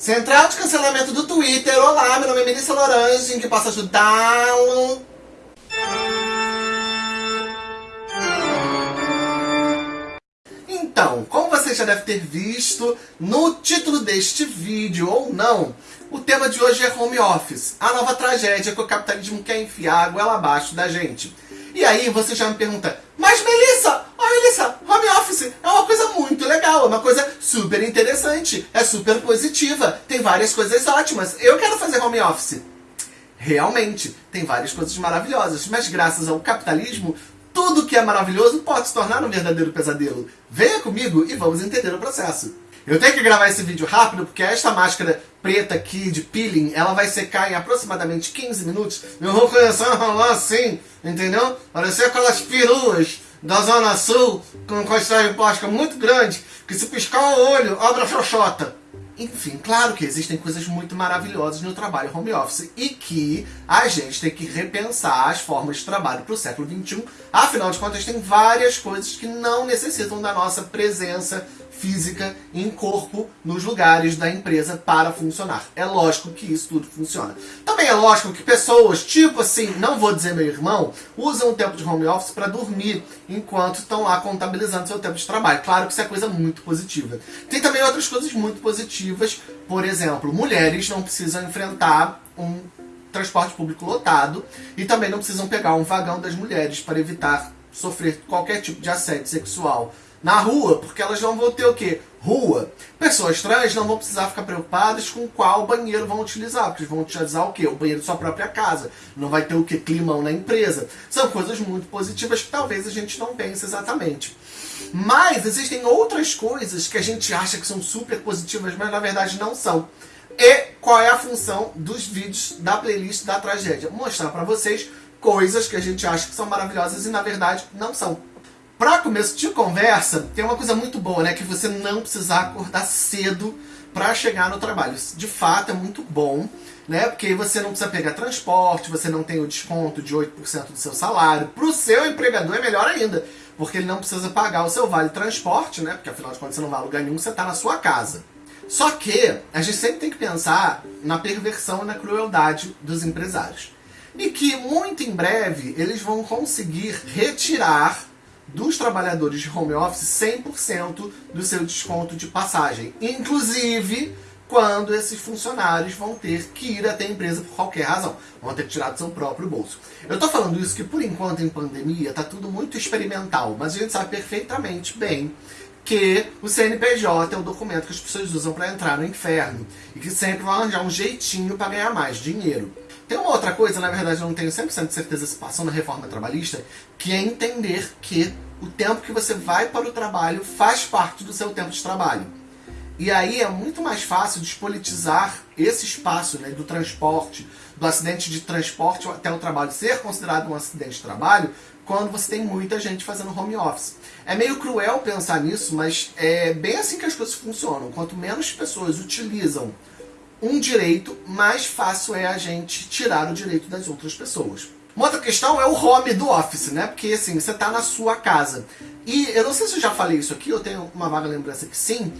Central de cancelamento do Twitter. Olá, meu nome é Melissa Lorange, que posso ajudá-lo? Então, como você já deve ter visto no título deste vídeo, ou não, o tema de hoje é home office, a nova tragédia que o capitalismo quer enfiar a goela abaixo da gente. E aí você já me pergunta, mas Melissa, Melissa, home office é uma coisa muito legal, é uma coisa super interessante, é super positiva, tem várias coisas ótimas, eu quero fazer home office. Realmente, tem várias coisas maravilhosas, mas graças ao capitalismo, tudo que é maravilhoso pode se tornar um verdadeiro pesadelo. Venha comigo e vamos entender o processo. Eu tenho que gravar esse vídeo rápido porque esta máscara preta aqui de peeling, ela vai secar em aproximadamente 15 minutos. Eu vou começar a rolar assim, entendeu? Parecer aquelas peruas da Zona Sul com costura plástica muito grande que se piscar o olho, abre a xoxota. Enfim, claro que existem coisas muito maravilhosas no trabalho home office e que a gente tem que repensar as formas de trabalho para o século XXI. Afinal de contas, tem várias coisas que não necessitam da nossa presença física em corpo nos lugares da empresa para funcionar. É lógico que isso tudo funciona. Também é lógico que pessoas, tipo assim, não vou dizer meu irmão, usam o tempo de home office para dormir enquanto estão lá contabilizando seu tempo de trabalho. Claro que isso é coisa muito positiva. Tem também outras coisas muito positivas, por exemplo, mulheres não precisam enfrentar um transporte público lotado e também não precisam pegar um vagão das mulheres para evitar sofrer qualquer tipo de assédio sexual na rua, porque elas não vão ter o quê? Rua. Pessoas trans não vão precisar ficar preocupadas com qual banheiro vão utilizar, porque vão utilizar o quê? O banheiro de sua própria casa. Não vai ter o quê? Climão na empresa. São coisas muito positivas que talvez a gente não pense exatamente. Mas existem outras coisas que a gente acha que são super positivas, mas na verdade não são. E qual é a função dos vídeos da playlist da tragédia? Mostrar para vocês coisas que a gente acha que são maravilhosas e na verdade não são. Para começo de conversa, tem uma coisa muito boa, né? Que você não precisar acordar cedo para chegar no trabalho. De fato, é muito bom, né? Porque você não precisa pegar transporte, você não tem o desconto de 8% do seu salário. Para o seu empregador é melhor ainda, porque ele não precisa pagar o seu vale transporte, né? Porque afinal de contas você não vai lugar nenhum, você está na sua casa. Só que a gente sempre tem que pensar na perversão e na crueldade dos empresários. E que muito em breve eles vão conseguir retirar dos trabalhadores de home office 100% do seu desconto de passagem. Inclusive, quando esses funcionários vão ter que ir até a empresa por qualquer razão. Vão ter que tirar do seu próprio bolso. Eu estou falando isso que, por enquanto, em pandemia, está tudo muito experimental. Mas a gente sabe perfeitamente bem que o CNPJ é o documento que as pessoas usam para entrar no inferno. E que sempre vão arranjar um jeitinho para ganhar mais dinheiro. Tem uma outra coisa, na verdade eu não tenho 100% de certeza se passou na reforma trabalhista, que é entender que o tempo que você vai para o trabalho faz parte do seu tempo de trabalho. E aí é muito mais fácil despolitizar esse espaço né, do transporte, do acidente de transporte até o trabalho ser considerado um acidente de trabalho, quando você tem muita gente fazendo home office. É meio cruel pensar nisso, mas é bem assim que as coisas funcionam. Quanto menos pessoas utilizam um direito, mais fácil é a gente tirar o direito das outras pessoas. Uma outra questão é o home do office, né? Porque assim, você está na sua casa. E eu não sei se eu já falei isso aqui, eu tenho uma vaga lembrança que sim.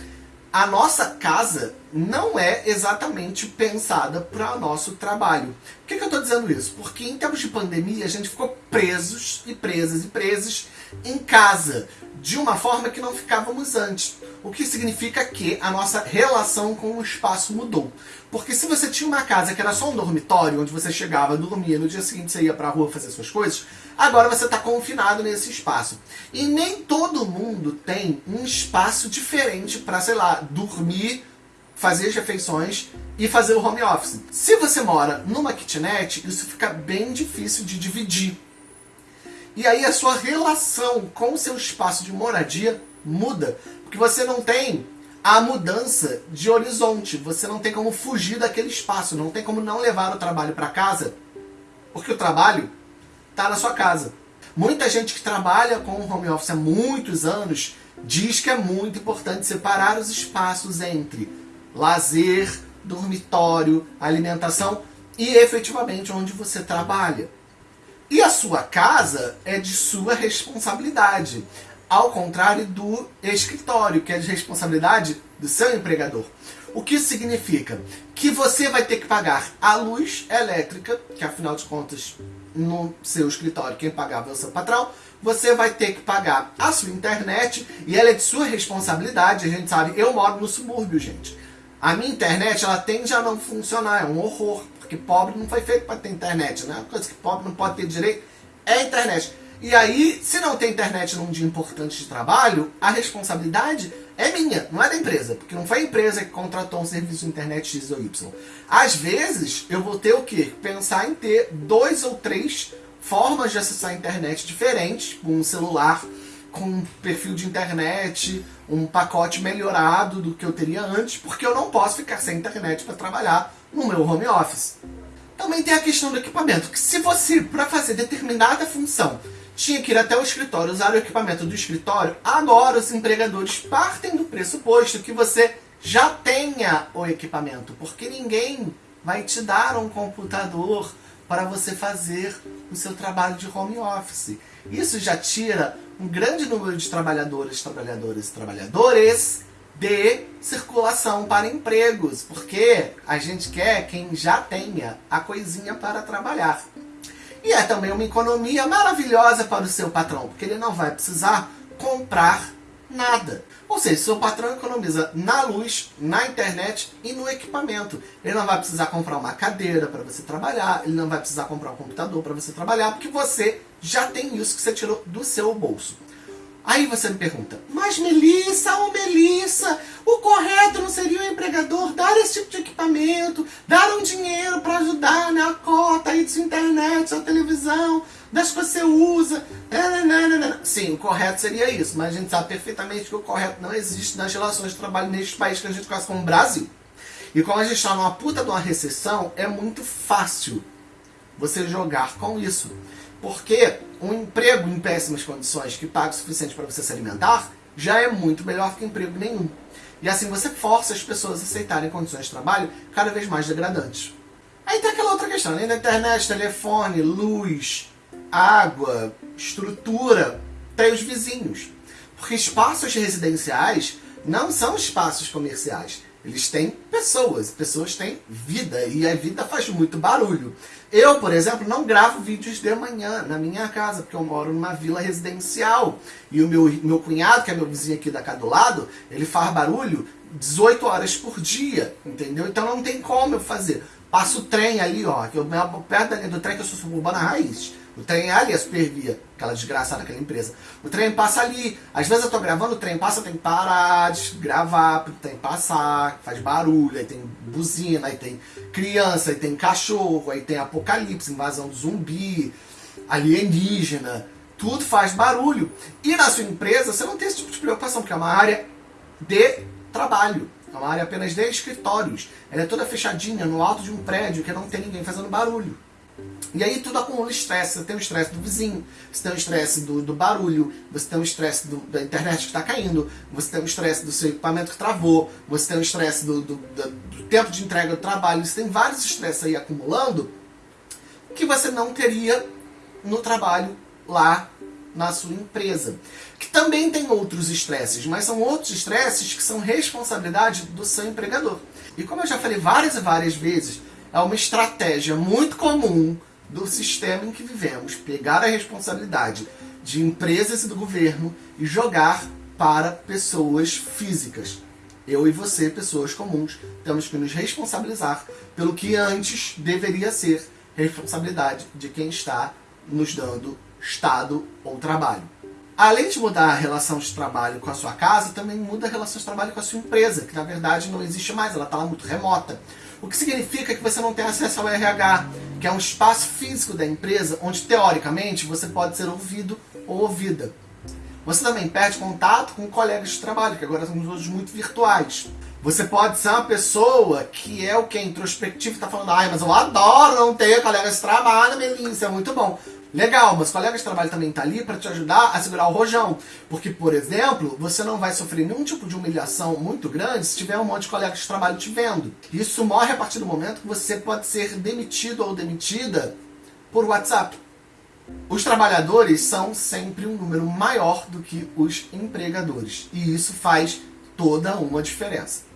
A nossa casa não é exatamente pensada para o nosso trabalho. Por que, que eu estou dizendo isso? Porque em tempos de pandemia a gente ficou presos e presas e presos em casa, de uma forma que não ficávamos antes. O que significa que a nossa relação com o espaço mudou. Porque se você tinha uma casa que era só um dormitório, onde você chegava, dormia, no dia seguinte você ia para a rua fazer suas coisas, agora você está confinado nesse espaço. E nem todo mundo tem um espaço diferente para, sei lá, dormir, fazer as refeições e fazer o home office. Se você mora numa kitnet, isso fica bem difícil de dividir. E aí a sua relação com o seu espaço de moradia muda. Porque você não tem a mudança de horizonte. Você não tem como fugir daquele espaço. Não tem como não levar o trabalho para casa. Porque o trabalho está na sua casa. Muita gente que trabalha com home office há muitos anos diz que é muito importante separar os espaços entre lazer, dormitório, alimentação e efetivamente onde você trabalha. E a sua casa é de sua responsabilidade, ao contrário do escritório, que é de responsabilidade do seu empregador. O que isso significa? Que você vai ter que pagar a luz elétrica, que afinal de contas, no seu escritório, quem pagava é o seu patrão, você vai ter que pagar a sua internet e ela é de sua responsabilidade. A gente sabe, eu moro no subúrbio, gente. A minha internet, ela tende a não funcionar, é um horror, porque pobre não foi feito para ter internet, né? Coisa que pobre não pode ter direito é a internet. E aí, se não tem internet num dia importante de trabalho, a responsabilidade é minha, não é da empresa. Porque não foi a empresa que contratou um serviço de internet X ou Y. Às vezes, eu vou ter o quê? Pensar em ter dois ou três formas de acessar a internet diferentes, um celular com um perfil de internet, um pacote melhorado do que eu teria antes, porque eu não posso ficar sem internet para trabalhar no meu home office. Também tem a questão do equipamento, que se você, para fazer determinada função, tinha que ir até o escritório, usar o equipamento do escritório, agora os empregadores partem do pressuposto que você já tenha o equipamento, porque ninguém vai te dar um computador para você fazer o seu trabalho de home office. Isso já tira um grande número de trabalhadoras, trabalhadores e trabalhadores de circulação para empregos, porque a gente quer quem já tenha a coisinha para trabalhar. E é também uma economia maravilhosa para o seu patrão, porque ele não vai precisar comprar nada. Ou seja, seu patrão economiza na luz, na internet e no equipamento. Ele não vai precisar comprar uma cadeira para você trabalhar, ele não vai precisar comprar um computador para você trabalhar, porque você já tem isso que você tirou do seu bolso. Aí você me pergunta, mas Melissa, ô oh Melissa, o correto não seria o empregador dar esse tipo de equipamento, dar um dinheiro para ajudar na cota aí de sua internet, sua televisão, das que você usa. Sim, o correto seria isso, mas a gente sabe perfeitamente que o correto não existe nas relações de trabalho neste país que a gente conhece como Brasil. E como a gente está numa puta de uma recessão, é muito fácil você jogar com isso. Porque um emprego em péssimas condições que paga o suficiente para você se alimentar já é muito melhor que emprego nenhum. E assim você força as pessoas a aceitarem condições de trabalho cada vez mais degradantes. Aí tem aquela outra questão, da internet, telefone, luz, água, estrutura, tem os vizinhos. Porque espaços residenciais não são espaços comerciais. Eles têm pessoas, pessoas têm vida e a vida faz muito barulho. Eu, por exemplo, não gravo vídeos de manhã na minha casa, porque eu moro numa vila residencial. E o meu, meu cunhado, que é meu vizinho aqui da casa do lado, ele faz barulho 18 horas por dia, entendeu? Então não tem como eu fazer. Passo o trem ali, ó, que eu perto da linha do trem que eu sou suburbana raiz. O trem é ali a Supervia, aquela desgraçada, aquela empresa. O trem passa ali. Às vezes eu tô gravando, o trem passa, tem que parar gravar, tem que passar, faz barulho, aí tem buzina, aí tem criança, aí tem cachorro, aí tem apocalipse, invasão do zumbi, alienígena. Tudo faz barulho. E na sua empresa você não tem esse tipo de preocupação, porque é uma área de trabalho. É uma área apenas de escritórios. Ela é toda fechadinha, no alto de um prédio, que não tem ninguém fazendo barulho. E aí tudo acumula estresse. Você tem o estresse do vizinho, você tem o estresse do, do barulho, você tem o estresse da internet que está caindo, você tem o estresse do seu equipamento que travou, você tem o estresse do, do, do, tempo de entrega do trabalho. Você tem vários estresses aí acumulando que você não teria no trabalho lá na sua empresa. Que também tem outros estresses, mas são outros estresses que são responsabilidade do seu empregador. E como eu já falei várias e várias vezes, é uma estratégia muito comum do sistema em que vivemos, pegar a responsabilidade de empresas e do governo e jogar para pessoas físicas. Eu e você, pessoas comuns, temos que nos responsabilizar pelo que antes deveria ser responsabilidade de quem está nos dando Estado ou trabalho. Além de mudar a relação de trabalho com a sua casa, também muda a relação de trabalho com a sua empresa, que na verdade não existe mais, ela está lá muito remota. O que significa que você não tem acesso ao RH, que é um espaço físico da empresa onde, teoricamente, você pode ser ouvido ou ouvida. Você também perde contato com colegas de trabalho, que agora são todos muito virtuais. Você pode ser uma pessoa que é o que? Introspectivo, está falando, ai, mas eu adoro não ter colegas de trabalho, Melissa, é muito bom. Legal, mas colegas de trabalho também tá ali para te ajudar a segurar o rojão. Porque, por exemplo, você não vai sofrer nenhum tipo de humilhação muito grande se tiver um monte de colegas de trabalho te vendo. Isso morre a partir do momento que você pode ser demitido ou demitida por WhatsApp. Os trabalhadores são sempre um número maior do que os empregadores. E isso faz toda uma diferença.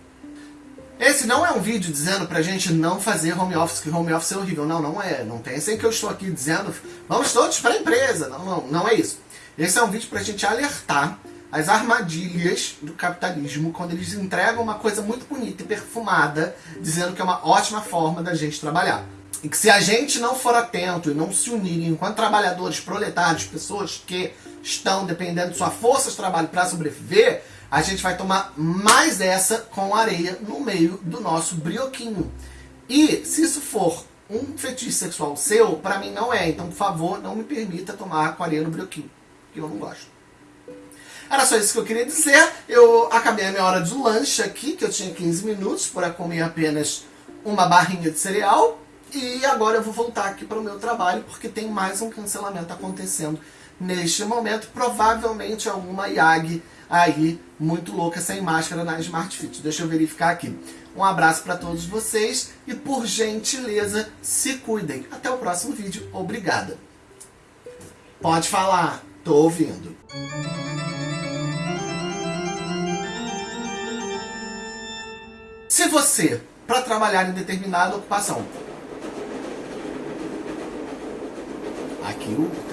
Esse não é um vídeo dizendo pra gente não fazer home office, que home office é horrível. Não, não é. Não pensem que eu estou aqui dizendo vamos todos para empresa. Não, não, não é isso. Esse é um vídeo pra gente alertar as armadilhas do capitalismo quando eles entregam uma coisa muito bonita e perfumada, dizendo que é uma ótima forma da gente trabalhar. E que se a gente não for atento e não se unir enquanto trabalhadores, proletários, pessoas que estão dependendo de sua força de trabalho para sobreviver, a gente vai tomar mais essa com areia no meio do nosso brioquinho. E se isso for um fetiche sexual seu, para mim não é. Então, por favor, não me permita tomar com areia no brioquinho, que eu não gosto. Era só isso que eu queria dizer. Eu acabei a minha hora de lanche aqui, que eu tinha 15 minutos para comer apenas uma barrinha de cereal. E agora eu vou voltar aqui para o meu trabalho, porque tem mais um cancelamento acontecendo neste momento. Provavelmente alguma IAG aí muito louca sem máscara na Smart Fit. Deixa eu verificar aqui. Um abraço para todos vocês e por gentileza se cuidem. Até o próximo vídeo. Obrigada. Pode falar. Tô ouvindo. Se você, para trabalhar em determinada ocupação, aqui o